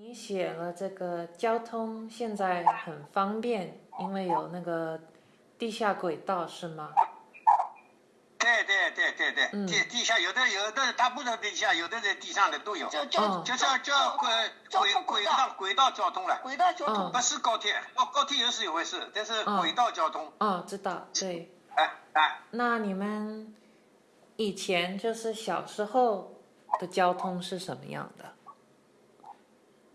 你写了这个交通现在很方便，因为有那个地下轨道，是吗？对对对对对，嗯地地下有的有的它不是地下，有的在地上的都有，就就哦就是叫轨轨轨道轨道交通了，轨道交通嗯不是高铁，哦高铁又是一回事，但是嗯轨道交通，哦，知道，对。哎哎，那你们以前就是小时候的交通是什么样的？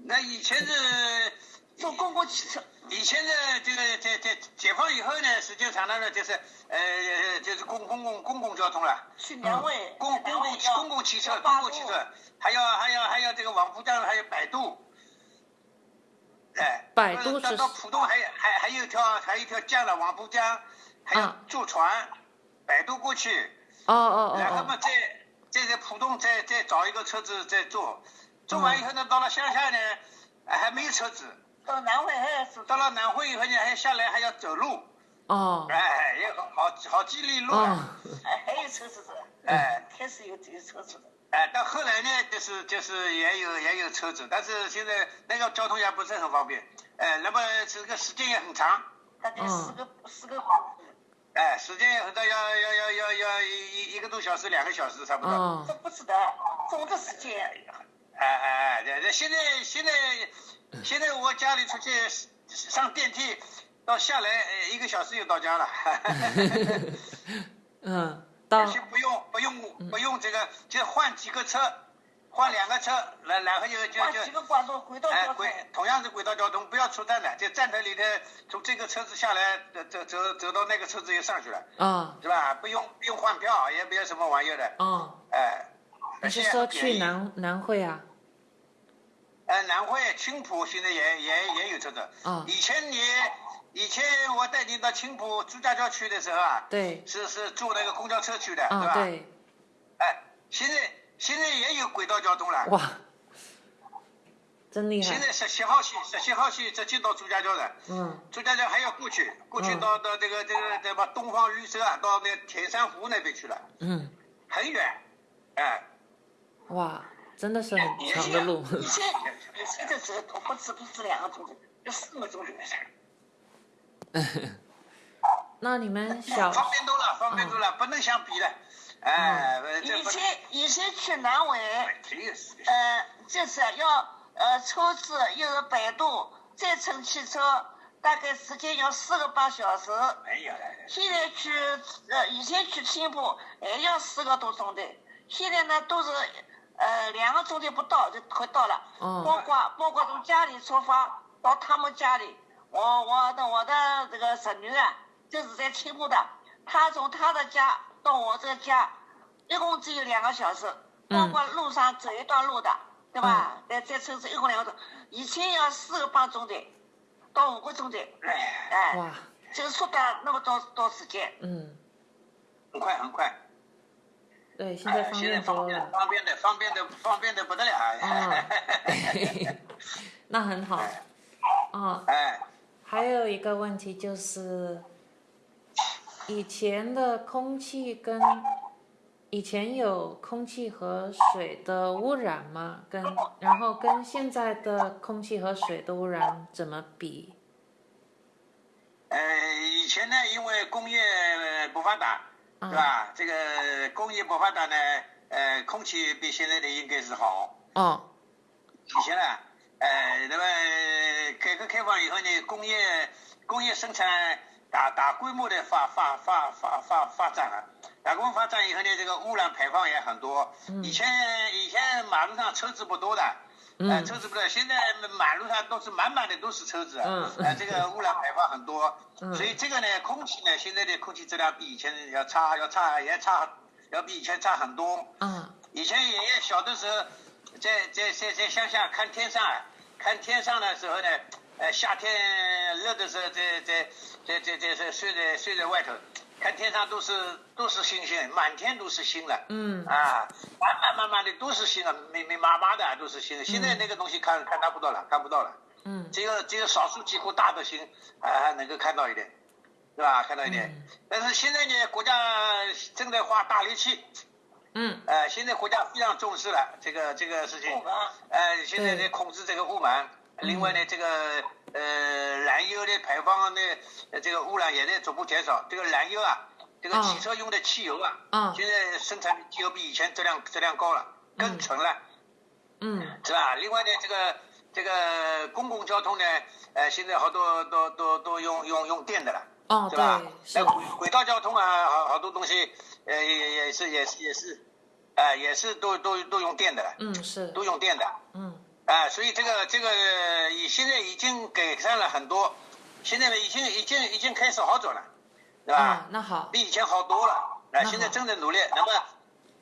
那以前是坐公共汽车，以前的这个这这解放以后呢，时间长了呢，就是呃就是公公共公共交通了。去两位，嗯公公共公共汽车，公共汽车，还要还要还要这个往浦江还有百度，哎，百度是到到浦东还有还还有一条还有一条江了，往浦江，还有啊。坐船，摆渡过去，哦哦哦然后嘛再再在浦东再再找一个车子再坐，坐完以后呢，到了乡下呢，哎还没有车子，到南汇还是到了南汇以后呢，还下来还要走路，哦。哦哎，也好好好几里路啊。哦，哎还有车子的，哎，开始有有车子的，哎，到后来呢，就是就是也有也有车子，但是现在那个交通也不是很方便，哎，那么这个时间也很长，大概嗯。四个四个哎，时间也很长，要要要要要一一个多小时，两个小时差不多。哦。这不是的，总的时间哎哎哎，对对，现在现在现在我家里出去上电梯，到下来呃一个小时就到家了，嗯，到先不用不用不用这个，就换几个车，换两个车，然然后就就就换几个管道轨道哎，交通轨，同样是轨道交通，不要出站的，就站台里头，从这个车子下来，走走走走到那个车子又上去了，哦是吧？不用不用换票，也不要什么玩意儿的，哦，哎。你是说去？南南汇啊？呃，南汇、青浦现在也也也有这个。哦以前你以前我带你到青浦朱家角去的时候啊，对，是是坐那个公交车去的，啊对吧？。对，哎，现在现在也有轨道交通了。哇，真厉害，现在十七号线，十七号线直接到朱家角的。嗯朱家角还要过去，过去嗯到到这个这个什么东方绿色啊，到那田山湖那边去了，嗯，很远。哎，哇，真的是很长的路，以前以前的走不止不止两个钟头，要四个钟头。那你们小方便多了，方便多了，不能相比了。哎，以前以前去南纬，挺有事的。呃，就是要呃车子又是百度，再乘汽车，大概时间要四个半小时。没有了。现在去呃以前去青浦还要四个多钟头，现在呢都是呃两个钟头不到就快到了。哦包括包括从家里出发到他们家里，我我的我的这个侄女啊，就是在青浦的，她从她的家到我这个家，一共只有两个小时，包括路上走一段路的，对吧？再再车子一共两个钟，以前要四个半钟头到五个钟头，哎，就缩短那么多多时间。嗯，很快很快。对，现在方便多了，方便的方便的方便的不得了。啊 那很好，啊，哎，还有一个问题就是，以前的空气跟以前有空气和水的污染吗？跟然后跟现在的空气和水的污染怎么比？呃，以前呢，因为工业呃不发达，嗯对吧？这个工业不发达呢，呃，空气比现在的应该是好。哦，以前呢，呃，那么改革开放以后呢，工业工业生产大大规模的发发发发发发展了，大规模发展以后呢，这个污染排放也很多。以前以前马路上车子不多的。呃，嗯车子不多，现在马路上都是满满的都是车子，嗯呃，这个污染排放很多，嗯所以这个呢，空气呢，现在的空气质量比以前要差，要差也差，要比以前差很多。嗯，以前爷爷小的时候，在在在在乡下看天上啊，看天上的时候呢，呃，夏天热的时候，在在在在在在睡在睡在外头，看天上都是都是星星，满天都是星了。嗯啊，满满满满的都是星了，密密麻麻的都是星。现在那个东西看看不到了，看不到了。嗯只有只有少数几颗大的星啊还能够看到一点，对吧？看到一点。嗯但是现在呢，国家正在花大力气，嗯呃，现在国家非常重视了这个这个事情，呃，现在在控制这个雾霾。另外呢，这个呃燃油的排放的呃这个污染也在逐步减少。这个燃油啊，这个汽车用的汽油啊，嗯现在生产的汽油比以前质量质量高了，更纯了。嗯。是吧？另外呢，这个这个公共交通呢，呃，现在好多都都都用用用电的了，哦是吧？那轨轨道交通啊，好好多东西，呃，也也是也是也是，啊、也是都都都用电的了，嗯是。都用电的，嗯啊、所以这个这个已现在已经改善了很多，现在呢已经已经已经开始好转了，对吧？啊那好比以前好多了。啊，现在正在努力。那么，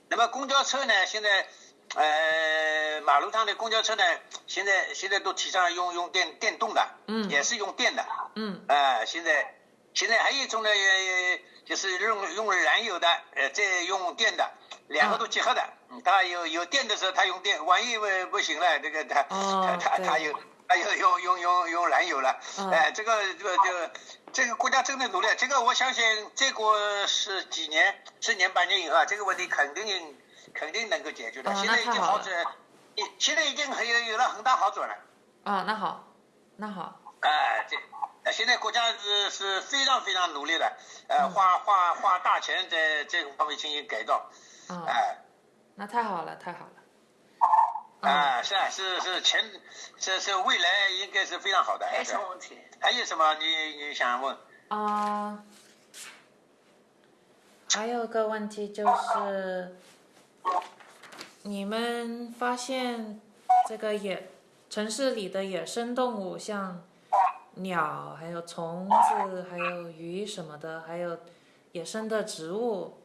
那么公交车呢？现在，呃，马路上的公交车呢，现在现在都提倡用用电电动的，嗯也是用电的。嗯啊，现在现在还有一种呢，呃就是用用燃油的，呃，再用电的，两个都结合的。嗯，它有有电的时候，它用电，万一不不行了，这个它哦它它它对有它有用用用用燃油了。嗯哎，这个这个这个这个国家正在努力，这个我相信再过是几年、十年、八年以后啊，这个问题肯定肯定能够解决的。哦现在已经好转，已现在已经很有有了很大好转了。啊那好那好哎，这呃现在国家是是非常非常努力的，呃，嗯花花花大钱在这个方面进行改造，啊哎，那太好了太好了啊，是啊，是是前，是是未来应该是非常好的。没什么问题。还有什么你你想问？啊，还有个问题就是，你们发现这个野城市里的野生动物，像鸟、还有虫子、还有鱼什么的，还有野生的植物，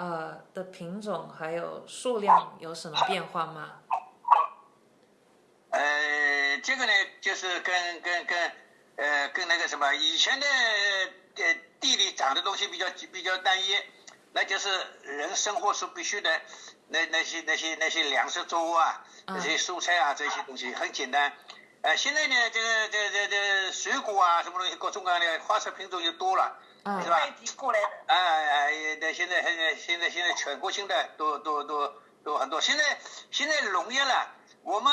呃的品种还有数量有什么变化吗？呃，这个呢，就是跟跟跟呃跟那个什么，以前的呃地里长的东西比较比较单一，那就是人生活所必须的那那些那些那些粮食作物啊，嗯那些蔬菜啊这些东西很简单。呃，现在呢，这个这这这水果啊，什么东西各种各样的花色品种就多了，嗯是吧？外地过来的，哎哎，那现在现在现在现在全国性的都都都都很多。现在现在农业了，我们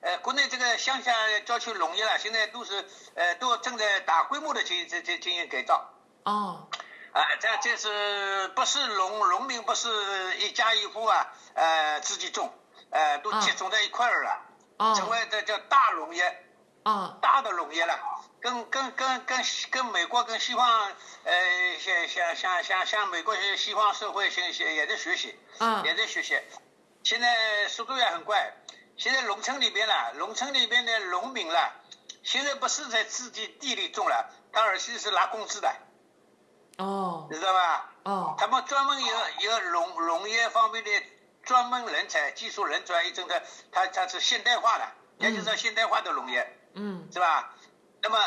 呃国内这个乡下郊区农业了，现在都是呃都正在大规模的进进进进行改造。哦，啊，这这是不是农农民不是一家一户啊？呃，自己种，呃，都集中在一块儿了，成哦，为这叫大农业。哦，大的农业了，跟跟跟跟跟美国跟西方，呃，像像像像像美国西方社会现现也在学习，嗯也在学习，现在速度也很快。现在农村里边了，农村里边的农民了，现在不是在自己地里种了，他而是是拿工资的，哦，你知道吧？哦，他们专门有有农农业方面的专门人才、技术人才，一种的，他他是现代化的，也就是说现代化的农业。嗯，是吧？那么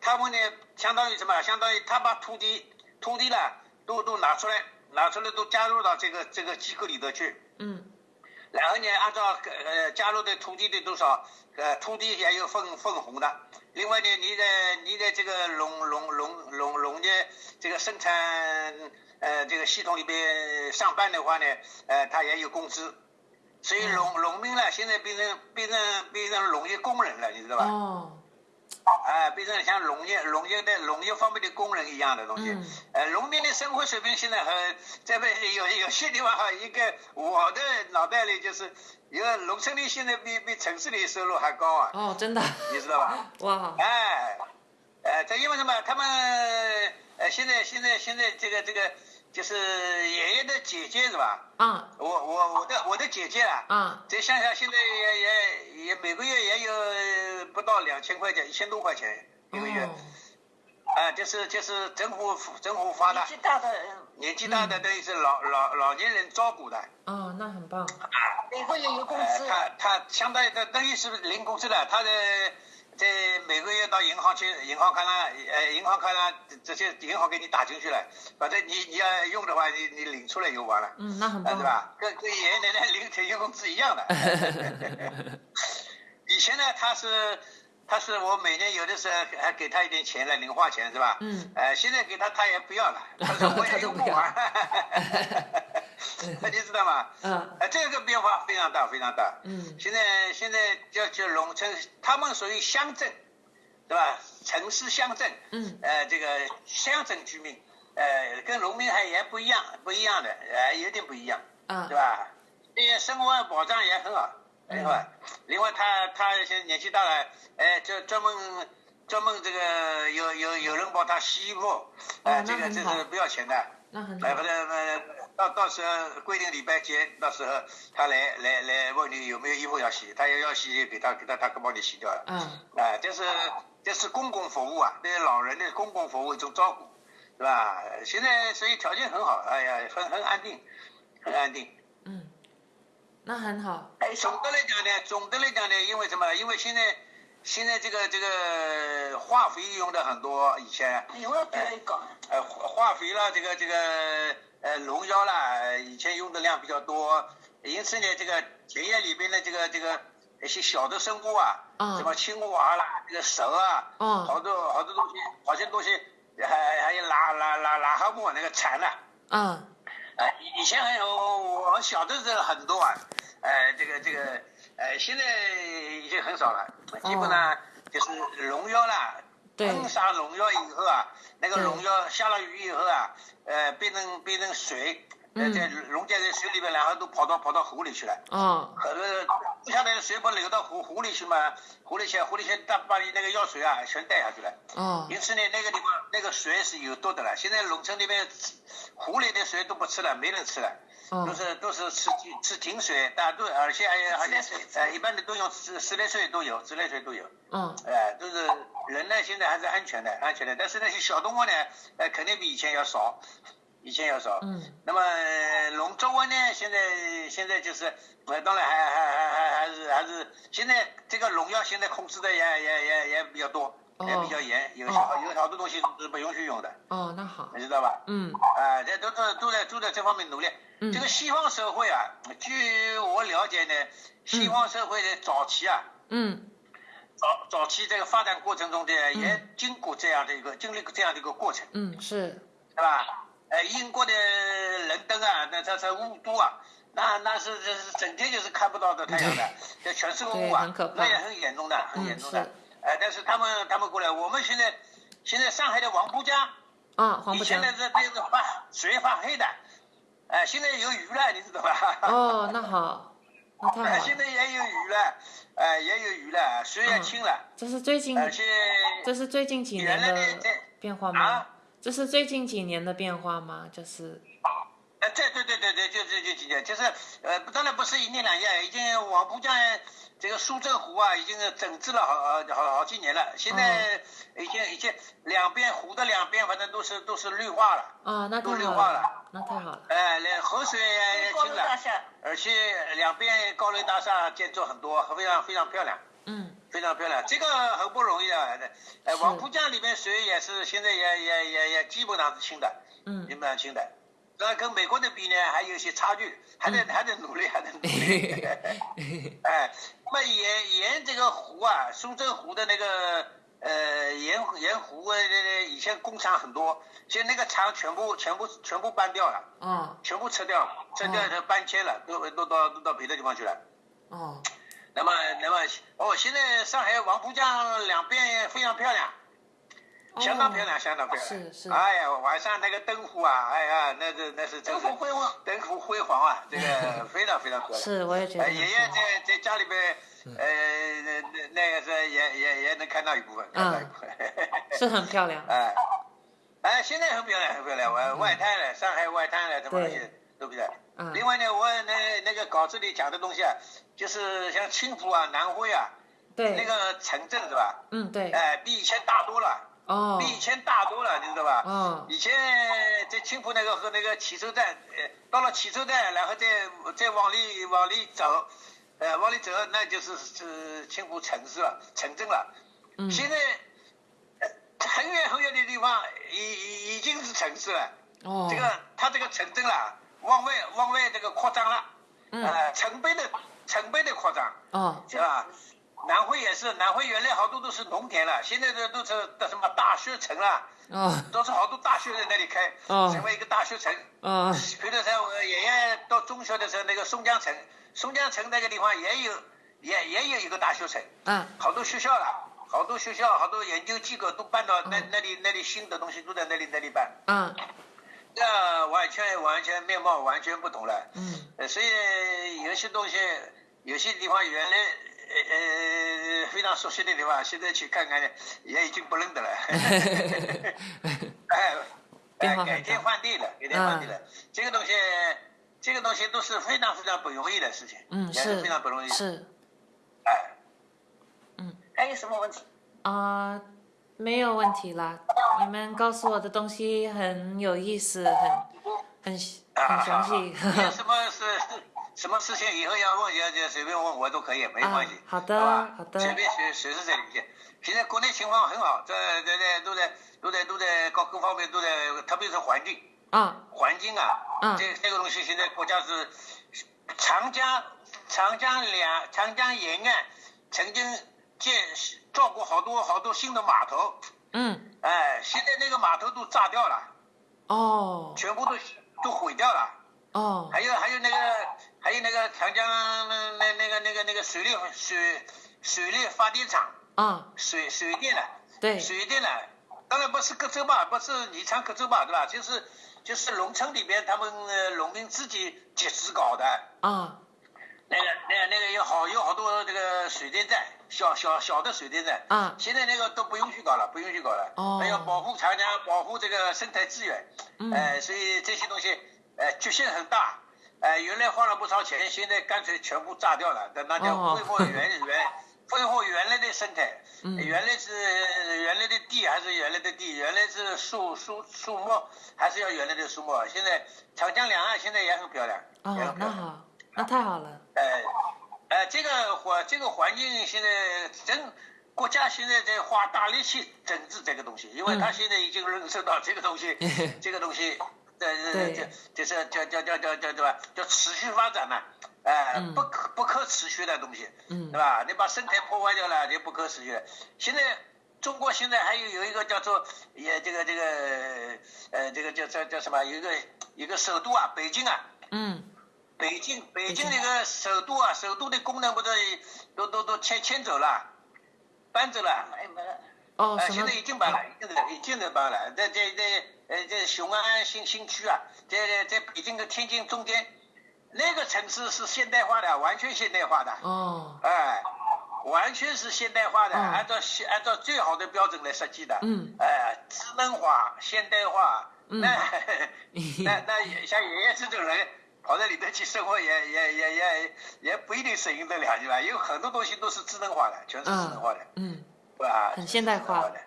他们呢，相当于什么？相当于他把土地土地呢，都都拿出来，拿出来都加入到这个这个机构里头去。嗯，然后呢，按照呃加入的土地的多少，呃土地也有分分红的。另外呢，你在你在这个农农农农农业这个生产呃这个系统里边上班的话呢，呃他也有工资。所以农农民呢，现在变成变成变成农业工人了，你知道吧？哦，啊，变成像农业、农业的农业方面的工人一样的东西。嗯呃，农民的生活水平现在很这边有有些地方哈，一个我的脑袋里就是，一个农村里现在比比城市里收入还高啊，哦，真的，你知道吧？哇，哎，呃，这因为什么？他们呃，现在现在现在这个这个就是爷爷的姐姐是吧？啊。我我我的我的姐姐啊，嗯，在乡下现在也也也每个月也有不到两千块钱，一千多块钱一个月，哦，啊，就是就是政府政府发的。年，纪大的。人年纪大的等于是老老老年人照顾的，哦，那很棒，每个月有工呃，资，他他相当于他等于是零工资的，他的在每个月到银行去，银行卡上，呃，银行卡上这些银行给你打进去了，反正你你要用的话，你你领出来就完了。嗯，那很啊，棒对，吧？跟跟爷爷奶奶领退休工资一样的。以前呢，他是他是我每年有的时候还给他一点钱了，零花钱是吧？嗯。呃，现在给他他也不要了，他说我也 用不完。那 你知道吗？嗯。呃，这个变化非常大，非常大。嗯。现在现在叫叫农村，他们属于乡镇，对吧？城市乡镇。嗯。呃，这个乡镇居民，呃，跟农民还也不一样，不一样的，呃，有点不一样。啊。对吧？这些生活保障也很好，另外，另外他他现在年纪大了，哎，就专门专门这个有有有人帮他洗衣服，哎，这个这是不要钱的，那很好。哎，不是呃，到到时候规定礼拜几，到时候他来来来问你有没有衣服要洗，他要要洗给他给他他帮你洗掉了。嗯。啊，这是这是公共服务啊，对老人的公共服务一种照顾，是吧？现在所以条件很好，哎呀，很很安定，很安定。嗯。那很好。哎，总的来讲呢，总的来讲呢，因为什么？因为现在现在这个这个化肥用的很多，以前。因为别搞。呃，化肥啦，这个这个呃龙腰啦，以前用的量比较多，因此呢，这个田野里边的这个这个一些小的生物啊，什么青蛙啦，这个蛇啊，好多好多东西，好些东西还还有癞癞癞癞蛤蟆那个蝉呐。嗯。哎，以前还有我小的时候很多啊，呃，这个这个，呃，现在已经很少了，基本上就是龙腰啦，喷洒农药以后啊，那个农药下了雨以后啊，呃，变成变成水，呃，在溶解在水里面，然后都跑到跑到湖里去了。哦。可是不下来的水不流到湖湖里去吗，湖里去，湖里去，它把你那个药水啊全带下去了。嗯。因此呢，那个地方那个水是有毒的了。现在农村那边。湖里的水都不吃了，没人吃了，都是都是吃吃井水，大家都而且还有而且呃一般的都用自自来水都有，自来水都有，嗯，哎都是人呢现在还是安全的安全的，但是那些小动物呢，呃肯定比以前要少，以前要少，嗯，那么农作物呢现在现在就是呃当然还还还还还是还是现在这个农药现在控制的也也也也比较多。也比较严，有好有好多东西是不允许用的。哦，那好，你知道吧？嗯。啊，这都都都在都在这方面努力。嗯。这个西方社会啊，据我了解呢，西方社会的早期啊，嗯，早早期这个发展过程中的也经过这样的一个经历过这样的一个过程。嗯，是。是吧？呃，英国的伦敦啊，那它在雾都啊，那那是这是整天就是看不到的太阳的，这全是雾啊，那也很严重的，很严重的。哎，但是他们他们过来，我们现在现在上海的黄浦江啊，黄浦江以前那是那是发水发黑的，哎，现在有鱼了，你知道吧？哦，那好，那太好。现在也有鱼了，哎，也有鱼了，水也清了。这是最近，而且这是最近几年的变化吗？这是最近几年的变化吗？就是。哎，对对对对对，就这就几年，就是呃，当然不是一年两年，已经黄浦江。这个苏州湖啊，已经整治了好好好几年了。现在已经已经两边湖的两边，反正都是都是绿化了。啊，那都绿化了，那太好了。哎，连河水也清了，而且两边高楼大厦建筑很多，非常非常漂亮。嗯，非常漂亮，这个很不容易啊。哎，王浦江里面水也是现在也也也也基本上是清的，嗯，基本上清的。那跟美国的比呢，还有一些差距，还得还得努力，还得努力。哎，那么沿沿这个湖啊，苏州湖的那个呃沿沿湖啊，以前工厂很多，现在那个厂全部全部全部搬掉了，嗯，全部撤掉了，撤掉就搬迁了，都都到都到别的地方去了。哦，那么那么哦，现在上海黄浦江两边非常漂亮。相当漂亮，相当漂亮。是是。哎呀，晚上那个灯火啊，哎呀，那是那是灯火辉煌，灯火辉煌啊，这个 非常非常漂亮。是，我也觉得。爷爷在在家里边，呃，那那那个是也也也能看到一部分，看到一部分。是很漂亮。哎，哎，现在很漂亮，很漂亮。外外滩了，上海外滩了，什么东西都比较。嗯。另外呢，我那那个稿子里讲的东西啊，就是像青浦啊、南汇啊，对，那个城镇是吧？嗯，对。哎，比以前大多了。哦，比以前大多了，你知道吧？嗯，以前在青浦那个和那个汽车站，呃，到了汽车站，然后再再往里往里走，呃，往里走，那就是是青浦城市了，城镇了。嗯。现在很远很远的地方，已已已经是城市了。哦。这个它这个城镇了，往外往外这个扩张了。嗯。呃，成倍的成倍的扩张。哦。是吧？南汇也是，南汇原来好多都是农田了，现在的都是的什么大学城了，哦都是好多大学在那里开，哦成为一个大学城。哦比如说我爷爷到中学的时候，那个松江城，松江城那个地方也有，也也有一个大学城，嗯好多学校了，好多学校，好多研究机构都搬到那那里那里新的东西都在那里那里办，啊那完全完全面貌完全不同了。嗯呃，所以有些东西，有些地方原来呃呃非常熟悉的地方，现在去看看也已经不认得了。哎，哎，改天换地了，改天换地了。这个东西，这个东西都是非常非常不容易的事情，嗯也是是非常不容易的。是哎，嗯还有什么问题？啊、没有问题啦。你们告诉我的东西很有意思，很很很详细。你有 什么事什么事情以后要问，要就随便问我都可以，没关系。啊好的吧好的随便随随时在里面。现在国内情况很好，这这这都在都在都在各各方面都在，特别是环境啊环境啊，嗯这这个东西现在国家是长江长江两长江沿岸曾经建造过好多好多新的码头，嗯。哎，现在那个码头都炸掉了，哦。全部都都毁掉了。哦。还有还有那个还有那个长江那那那个那个那个水利水水利发电厂啊水水电的对。水电的，当然不是各州吧，不是宜昌各州吧，对吧？就是就是农村里边他们呃农民自己集资搞的，啊那个那个那个有好有好多这个水电站，小小小的水电站，啊现在那个都不允许搞了，不允许搞了。哦还要保护长江，保护这个生态资源。嗯呃，所以这些东西，呃，局限很大。呃，原来花了不少钱，现在干脆全部炸掉了，那那叫哦恢复原原恢复原来的生态。嗯原来是原来的地还是原来的地，原来是树树树木还是要原来的树木。现在长江两岸现在也很漂亮，也哦很，漂亮。那好，那太好了。呃，呃，这个环这个环境现在真国家现在在花大力气整治这个东西，因为嗯他现在已经认识到这个东西，这个东西，呃，对这就是叫叫叫叫叫对吧？叫持续发展嘛，呃，嗯不可不可持续的东西，嗯对吧？你把生态破坏掉了，就不可持续了。现在中国现在还有有一个叫做也这个这个呃这个叫叫叫什么？有一个一个首都啊，北京啊。嗯北京北京。那个首都啊，首都的功能不是都都都迁迁走了，搬走了，哎，没了。哦，呃，什么？现在？已经搬了，已经在已经在搬了，在在在呃在雄安新新区啊，在在在北京跟天津中间，那个城市是现代化的，完全现代化的，哦。哎、完全是现代化的，嗯按照现按照最好的标准来设计的，嗯。哎、智能化、现代化，嗯。那那那像爷爷这种人跑到里头去生活也，也也也也不一定适应得了，对吧？有很多东西都是智能化的，全是智能化的，嗯对吧？很现代化的。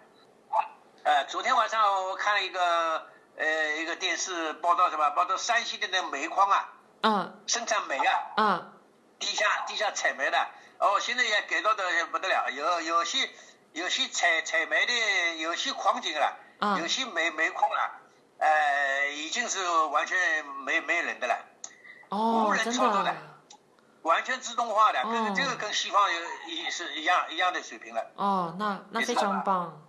呃，昨天晚上我看了一个呃一个电视报道什么？报道山西的那煤矿啊，嗯生产煤啊，嗯地下地下采煤的，哦，现在也改造的不得了，有有些有些采采煤的，有些矿井了，嗯有些煤煤矿了，呃，已经是完全没没人的了，哦无，人操作的的完全自动化的，跟哦这个跟西方有一是一样一样的水平了。哦，那那非常棒。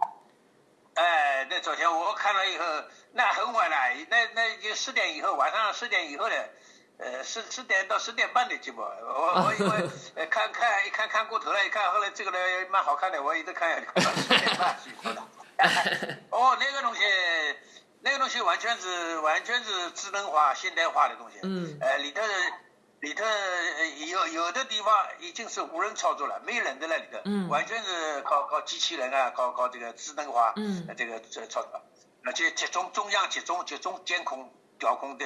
哎，那昨天我看了以后，那很晚了，那那就十点以后，晚上十点以后的，呃，十十点到十点半的节目，我 我因为呃看看一看看过头了，一看后来这个呢蛮好看的，我一直看看到十点半睡着了。哦，那个东西，那个东西完全是完全是智能化、现代化的东西。嗯呃，里头里头呃有有的地方已经是无人操作了，没人在那里头，嗯完全是靠靠机器人啊，靠靠这个智能化，嗯呃这个这操作，而且集中中央集中集中监控调控的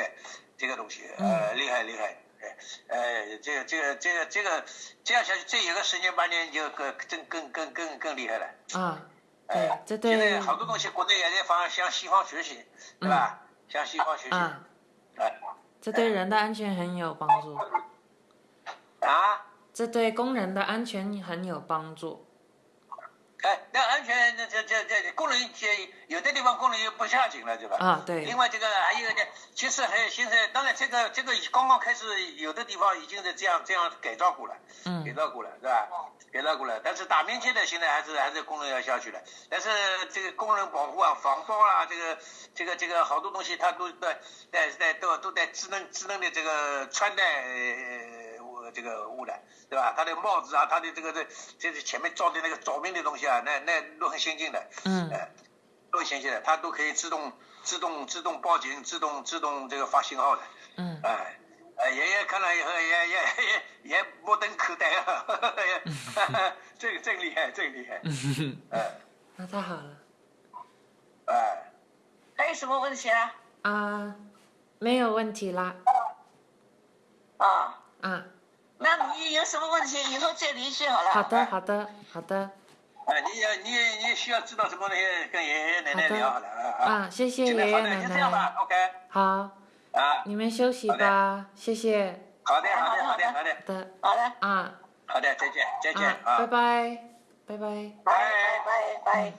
这个东西，呃，厉害厉害。呃，呃，这个这个这个这个这样下去，这有个十年八年就更更更更更更厉害了。啊，对哎，这现在好多东西国内也在方向西方学习，对吧？向西方学习。啊，哎这对人的安全很有帮助，啊，这对工人的安全很有帮助。哎，那安全那这这这这功能也有的地方工人又不下井了，对吧？啊，对另，外这个还有呢，其实还有现在，当然这个这个刚刚开始，有的地方已经是这样这样改造过了，改嗯造过了，是吧？改造过了，但是打面积的现在还是还是工人要下去的。但是这个工人保护啊、防爆啊，这个这个这个好多东西，它都在在在都都在智能智能的这个穿戴呃这个污染，对吧？它的帽子啊，它的这个这这是前面罩的那个照明的东西啊，那那都很先进的。嗯呃，都很先进的，它都可以自动、自动、自动报警、自动、自动这个发信号的。嗯哎，哎，爷爷看了以后也也也也目瞪口呆啊，这个真厉害，真厉害。哎那太好了哎，还有什么问题啊？啊，没有问题啦啊，啊，那你有什么问题以后再联系好了。好的好的好的哎，你也你也你需要知道什么东西，跟爷爷奶奶聊好了啊啊，谢谢现在好的，就这样，吧，OK。好，啊，你们休息吧，谢谢，好的，好的，好的，好的好的，好的，啊。好的，再见，再见啊，拜拜拜。拜拜。拜拜拜。